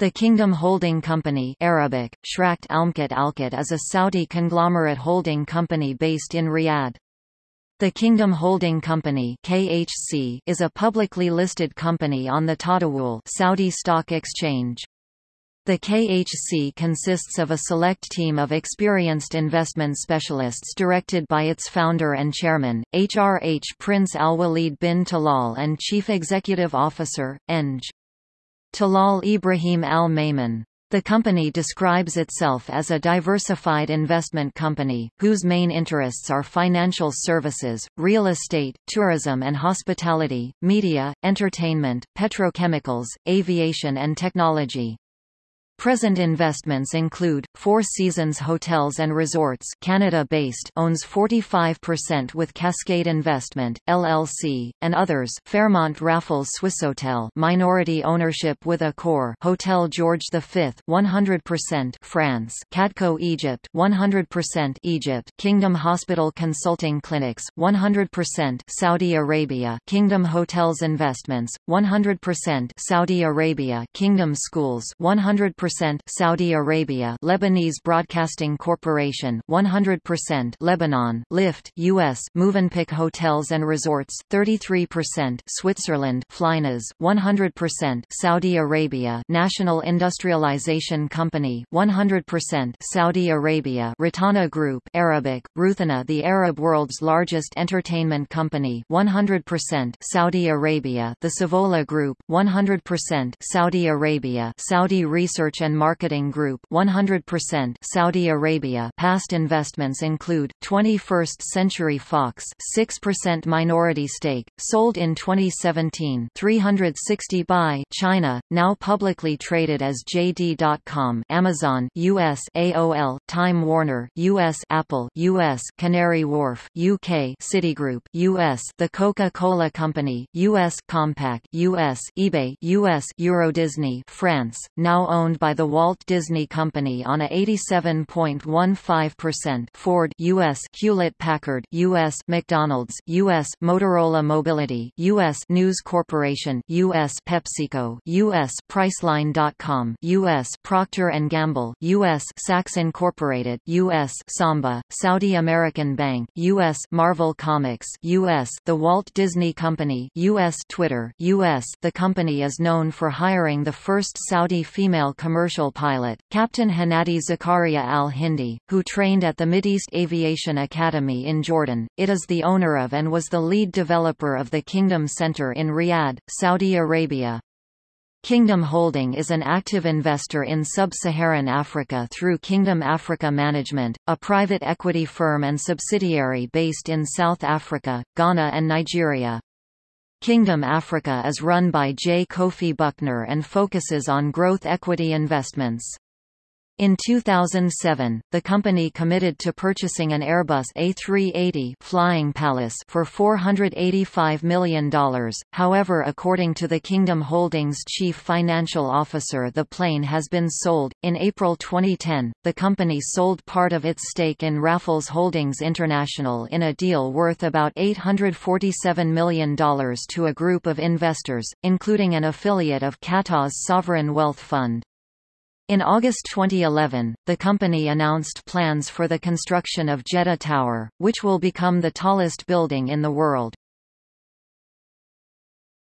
The Kingdom Holding Company Arabic, Shrakt Almkat is a Saudi conglomerate holding company based in Riyadh. The Kingdom Holding Company KHC is a publicly listed company on the Tadawul Saudi Stock Exchange. The KHC consists of a select team of experienced investment specialists directed by its founder and chairman, HRH Prince Al-Walid bin Talal and Chief Executive Officer, Eng. Talal Ibrahim Al Maiman. The company describes itself as a diversified investment company, whose main interests are financial services, real estate, tourism and hospitality, media, entertainment, petrochemicals, aviation and technology. Present investments include Four Seasons Hotels and Resorts Canada-based owns 45% with Cascade Investment LLC and others Fairmont Raffles Swissôtel minority ownership with Accor Hotel George V 100% France Cadco Egypt 100% Egypt Kingdom Hospital Consulting Clinics 100% Saudi Arabia Kingdom Hotels Investments 100% Saudi Arabia Kingdom Schools 100% 100% Saudi Arabia Lebanese Broadcasting Corporation 100% Lebanon Lyft US Movenpick Hotels and Resorts 33% Switzerland Flynas 100% Saudi Arabia National Industrialization Company 100% Saudi Arabia Rotana Group Arabic Ruthana the Arab world's largest entertainment company 100% Saudi Arabia The Savola Group 100% Saudi Arabia Saudi Research and Marketing Group 100% Saudi Arabia. Past investments include 21st Century Fox 6% minority stake sold in 2017 360buy China now publicly traded as JD.com Amazon US AOL Time Warner US Apple US Canary Wharf UK Citigroup US The Coca-Cola Company US Compaq US eBay US Euro Disney France now owned by by the Walt Disney Company on a 87.15% Ford US Hewlett-Packard US McDonald's US Motorola Mobility US News Corporation US PepsiCo US Priceline.com US Procter & Gamble US Saks Incorporated US Samba Saudi American Bank US Marvel Comics US The Walt Disney Company US Twitter US The company is known for hiring the first Saudi female commercial commercial pilot, Captain Hanadi Zakaria al-Hindi, who trained at the Mideast Aviation Academy in Jordan. It is the owner of and was the lead developer of the Kingdom Center in Riyadh, Saudi Arabia. Kingdom Holding is an active investor in sub-Saharan Africa through Kingdom Africa Management, a private equity firm and subsidiary based in South Africa, Ghana and Nigeria. Kingdom Africa is run by J. Kofi Bucknor and focuses on growth equity investments. In 2007, the company committed to purchasing an Airbus A380 Flying Palace for $485 million. However, according to the Kingdom Holdings chief financial officer, the plane has been sold. In April 2010, the company sold part of its stake in Raffles Holdings International in a deal worth about $847 million to a group of investors, including an affiliate of Qatar's sovereign wealth fund. In August 2011, the company announced plans for the construction of Jeddah Tower, which will become the tallest building in the world.